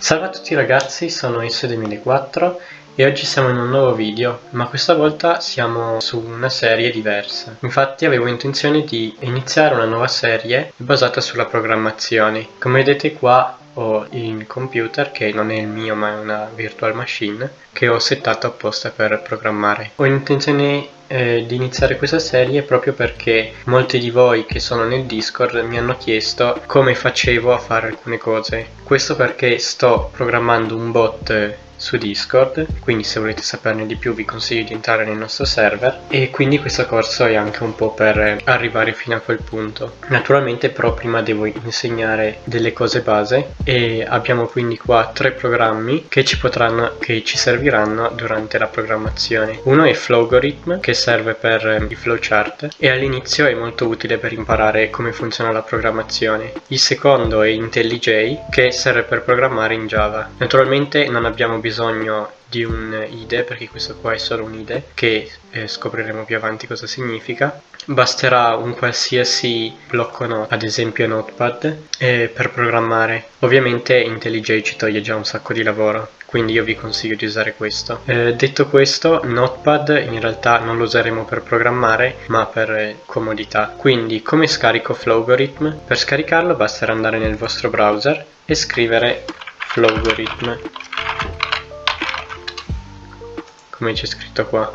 Salve a tutti ragazzi, sono Esso2004 e oggi siamo in un nuovo video, ma questa volta siamo su una serie diversa. Infatti avevo intenzione di iniziare una nuova serie basata sulla programmazione. Come vedete qua ho il computer, che non è il mio ma è una virtual machine, che ho settato apposta per programmare. Ho intenzione eh, di iniziare questa serie proprio perché molti di voi che sono nel Discord mi hanno chiesto come facevo a fare alcune cose. Questo perché sto programmando un bot su Discord, quindi se volete saperne di più vi consiglio di entrare nel nostro server e quindi questo corso è anche un po' per arrivare fino a quel punto. Naturalmente però prima devo insegnare delle cose base e abbiamo quindi qua tre programmi che ci potranno che ci serviranno durante la programmazione. Uno è Flowgorithm che serve per i flowchart e all'inizio è molto utile per imparare come funziona la programmazione. Il secondo è IntelliJ che serve per programmare in Java. Naturalmente non abbiamo bisogno bisogno di un IDE perché questo qua è solo un IDE che eh, scopriremo più avanti cosa significa. Basterà un qualsiasi blocco note ad esempio notepad eh, per programmare. Ovviamente IntelliJ ci toglie già un sacco di lavoro quindi io vi consiglio di usare questo. Eh, detto questo notepad in realtà non lo useremo per programmare ma per eh, comodità. Quindi come scarico Flowgorithm? Per scaricarlo basterà andare nel vostro browser e scrivere Flowgorithm come c'è scritto qua.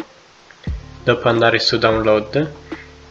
Dopo andare su download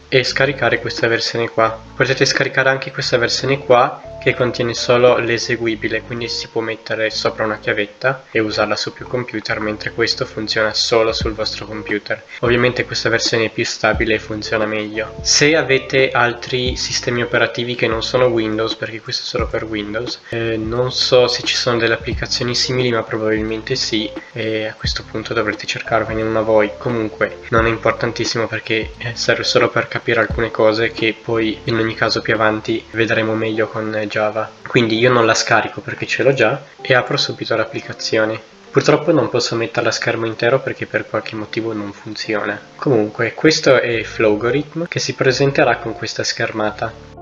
e scaricare questa versione qua. Potete scaricare anche questa versione qua che contiene solo l'eseguibile, quindi si può mettere sopra una chiavetta e usarla su più computer, mentre questo funziona solo sul vostro computer. Ovviamente questa versione è più stabile e funziona meglio. Se avete altri sistemi operativi che non sono Windows, perché questo è solo per Windows, eh, non so se ci sono delle applicazioni simili, ma probabilmente sì, e a questo punto dovrete cercarvene una voi. Comunque non è importantissimo perché eh, serve solo per capire alcune cose che poi in ogni caso più avanti vedremo meglio con eh, Java. Quindi io non la scarico perché ce l'ho già e apro subito l'applicazione. Purtroppo non posso metterla a schermo intero perché per qualche motivo non funziona. Comunque, questo è Flowgorithm che si presenterà con questa schermata.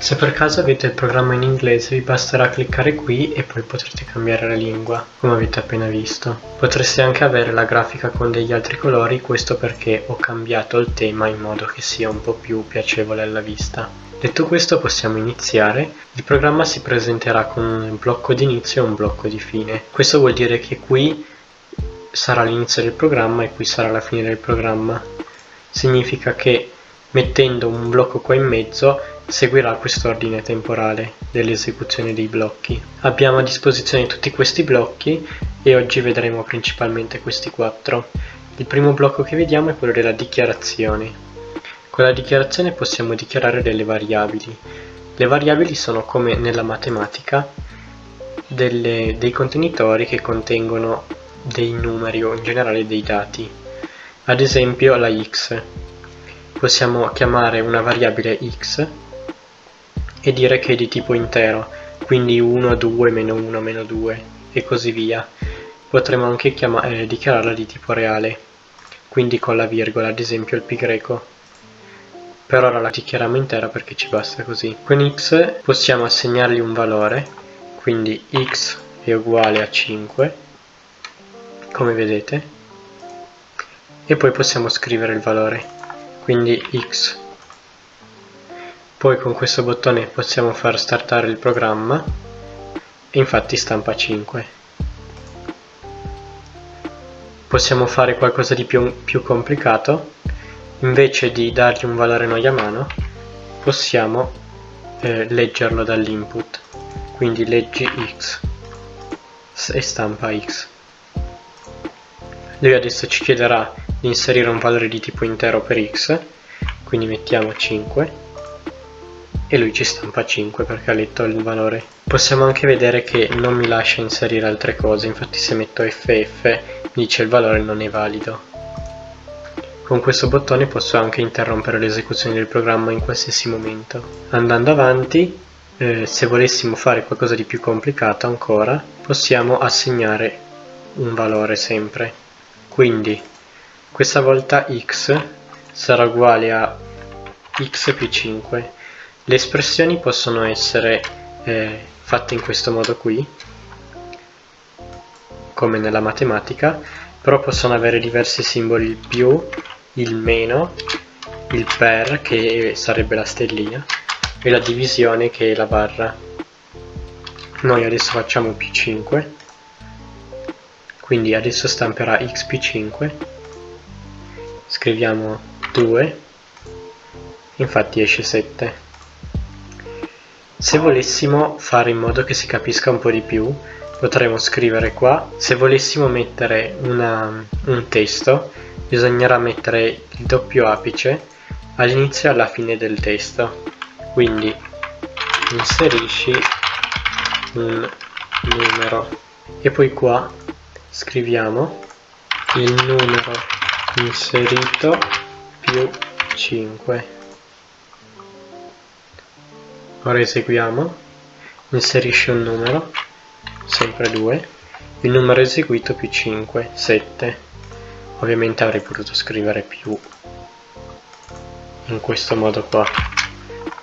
Se per caso avete il programma in inglese vi basterà cliccare qui e poi potrete cambiare la lingua, come avete appena visto. Potreste anche avere la grafica con degli altri colori, questo perché ho cambiato il tema in modo che sia un po' più piacevole alla vista. Detto questo possiamo iniziare, il programma si presenterà con un blocco di inizio e un blocco di fine. Questo vuol dire che qui sarà l'inizio del programma e qui sarà la fine del programma. Significa che mettendo un blocco qua in mezzo seguirà quest'ordine temporale dell'esecuzione dei blocchi. Abbiamo a disposizione tutti questi blocchi e oggi vedremo principalmente questi quattro. Il primo blocco che vediamo è quello della dichiarazione. Con la dichiarazione possiamo dichiarare delle variabili. Le variabili sono come nella matematica delle, dei contenitori che contengono dei numeri o in generale dei dati. Ad esempio la x. Possiamo chiamare una variabile x e dire che è di tipo intero, quindi 1, 2, meno 1, meno 2 e così via. Potremmo anche eh, dichiararla di tipo reale, quindi con la virgola, ad esempio il pi greco. Per ora la dichiariamo intera perché ci basta così. Con x possiamo assegnargli un valore, quindi x è uguale a 5, come vedete, e poi possiamo scrivere il valore, quindi x. Poi con questo bottone possiamo far startare il programma. E infatti stampa 5 possiamo fare qualcosa di più, più complicato. Invece di dargli un valore noi a mano possiamo eh, leggerlo dall'input. Quindi leggi x e stampa x. Lui adesso ci chiederà inserire un valore di tipo intero per x quindi mettiamo 5 e lui ci stampa 5 perché ha letto il valore. Possiamo anche vedere che non mi lascia inserire altre cose, infatti se metto FF dice il valore non è valido. Con questo bottone posso anche interrompere l'esecuzione del programma in qualsiasi momento. Andando avanti, eh, se volessimo fare qualcosa di più complicato ancora, possiamo assegnare un valore sempre. Quindi, questa volta x sarà uguale a x più 5 le espressioni possono essere eh, fatte in questo modo qui come nella matematica però possono avere diversi simboli il più, il meno, il per che sarebbe la stellina e la divisione che è la barra. Noi adesso facciamo più 5 quindi adesso stamperà x più 5 scriviamo 2 infatti esce 7 se volessimo fare in modo che si capisca un po' di più potremmo scrivere qua se volessimo mettere una, un testo bisognerà mettere il doppio apice all'inizio e alla fine del testo. Quindi inserisci un numero. E poi qua scriviamo il numero inserito più 5 ora eseguiamo. Inserisci un numero sempre 2 il numero eseguito più 5 7 ovviamente avrei potuto scrivere più in questo modo qua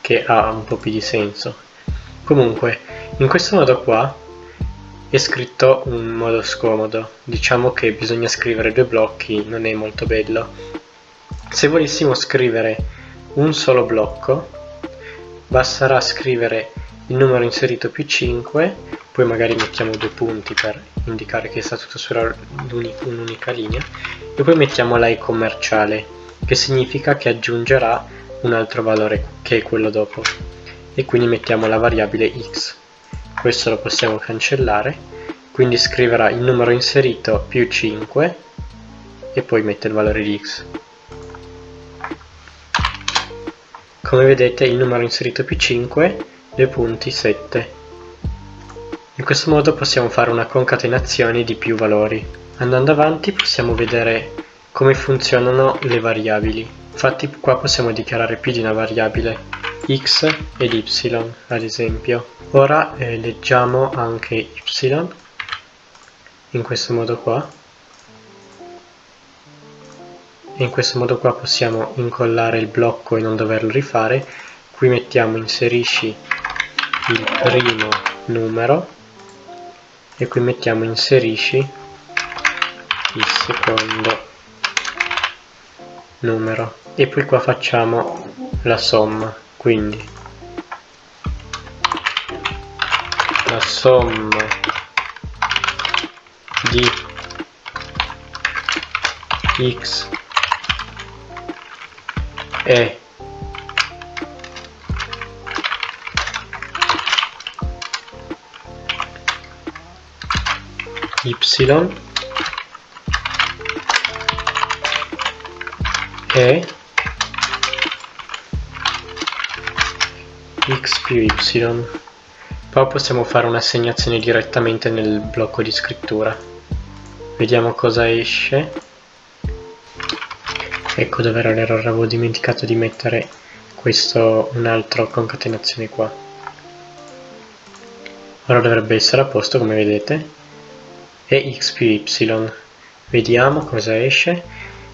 che ha un po' più di senso. Comunque in questo modo qua è scritto un modo scomodo. Diciamo che bisogna scrivere due blocchi non è molto bello. Se volessimo scrivere un solo blocco basterà scrivere il numero inserito più 5 poi magari mettiamo due punti per indicare che sta tutto su un'unica linea e poi mettiamo la commerciale che significa che aggiungerà un altro valore che è quello dopo. E quindi mettiamo la variabile x questo lo possiamo cancellare quindi scriverà il numero inserito più 5 e poi mette il valore di x come vedete il numero inserito più 5 due punti 7 in questo modo possiamo fare una concatenazione di più valori. Andando avanti possiamo vedere come funzionano le variabili. Infatti qua possiamo dichiarare più di una variabile x ed y ad esempio. Ora eh, leggiamo anche y in questo modo qua. E in questo modo qua possiamo incollare il blocco e non doverlo rifare. Qui mettiamo inserisci il primo numero. E qui mettiamo inserisci il secondo numero. E poi qua facciamo la somma quindi. La somma di x e y e più y. Poi possiamo fare un'assegnazione direttamente nel blocco di scrittura. Vediamo cosa esce. Ecco dove era l'errore avevo dimenticato di mettere questo un'altra concatenazione qua. Ora dovrebbe essere a posto come vedete. E x più y. Vediamo cosa esce.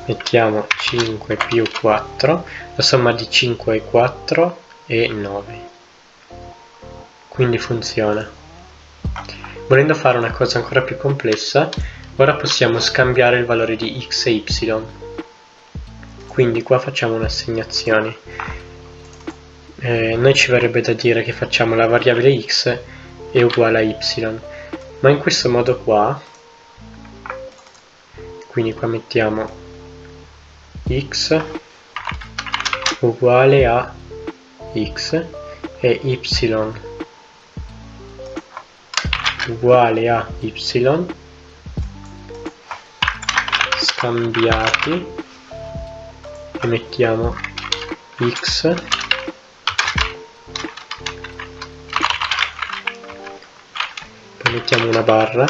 Mettiamo 5 più 4 la somma di 5 e 4 è 9 quindi funziona. Volendo fare una cosa ancora più complessa ora possiamo scambiare il valore di x e y. Quindi qua facciamo un'assegnazione. Eh, noi ci verrebbe da dire che facciamo la variabile x è uguale a y. Ma in questo modo qua quindi qua mettiamo x uguale a x e y uguale a y scambiati e mettiamo x mettiamo una barra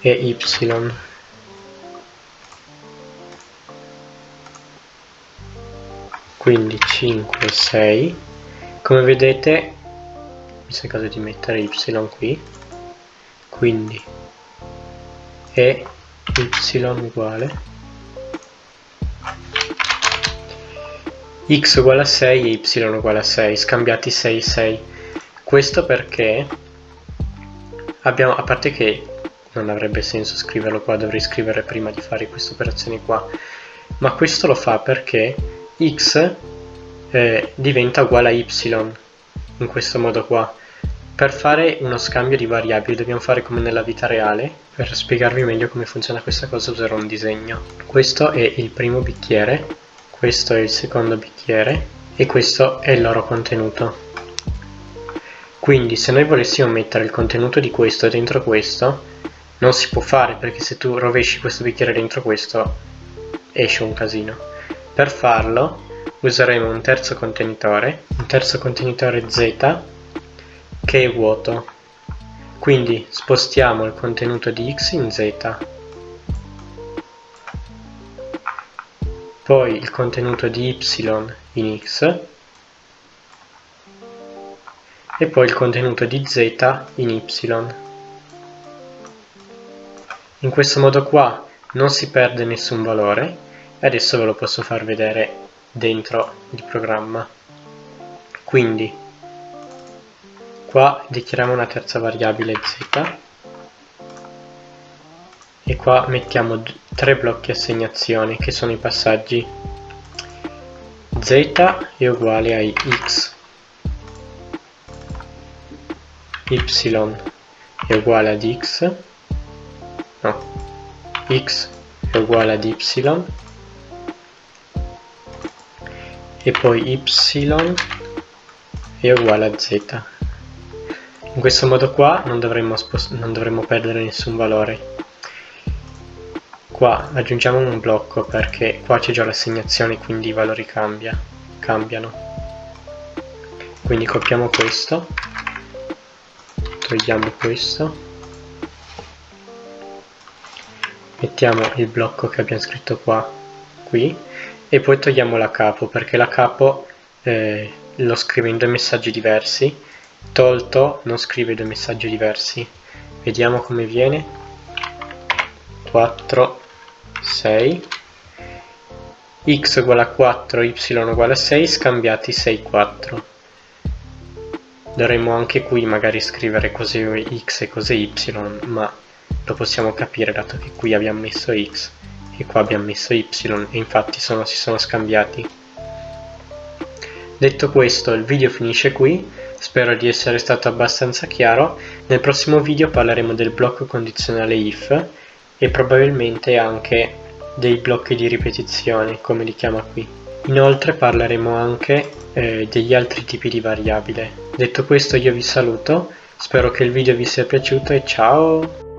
e y. Quindi 5 6 come vedete mi sa caso di mettere y qui quindi e y uguale x uguale a 6 e y uguale a 6, scambiati 6 6. Questo perché abbiamo, a parte che non avrebbe senso scriverlo qua, dovrei scrivere prima di fare queste operazioni qua, ma questo lo fa perché x eh, diventa uguale a y in questo modo qua. Per fare uno scambio di variabili dobbiamo fare come nella vita reale, per spiegarvi meglio come funziona questa cosa userò un disegno. Questo è il primo bicchiere, questo è il secondo bicchiere e questo è il loro contenuto. Quindi se noi volessimo mettere il contenuto di questo dentro questo, non si può fare perché se tu rovesci questo bicchiere dentro questo esce un casino. Per farlo useremo un terzo contenitore, un terzo contenitore Z che è vuoto. Quindi spostiamo il contenuto di x in z, poi il contenuto di y in x e poi il contenuto di z in y. In questo modo qua non si perde nessun valore e adesso ve lo posso far vedere dentro il programma. Quindi qua dichiariamo una terza variabile z e qua mettiamo tre blocchi assegnazione che sono i passaggi z è uguale a x y è uguale ad x no x è uguale ad y e poi y è uguale a z in questo modo qua non dovremmo, non dovremmo perdere nessun valore. Qua aggiungiamo un blocco perché qua c'è già l'assegnazione quindi i valori cambia, cambiano. Quindi copiamo questo togliamo questo. Mettiamo il blocco che abbiamo scritto qua qui. E poi togliamo la capo perché la capo eh, lo scrive in due messaggi diversi tolto non scrive due messaggi diversi. Vediamo come viene. 4 6 x uguale a 4 y uguale a 6 scambiati 6 4 dovremmo anche qui magari scrivere cos'è x e cos'è y ma lo possiamo capire dato che qui abbiamo messo x e qua abbiamo messo y e infatti sono, si sono scambiati. Detto questo il video finisce qui Spero di essere stato abbastanza chiaro. Nel prossimo video parleremo del blocco condizionale if e probabilmente anche dei blocchi di ripetizione, come li chiama qui. Inoltre parleremo anche eh, degli altri tipi di variabile. Detto questo io vi saluto, spero che il video vi sia piaciuto e ciao!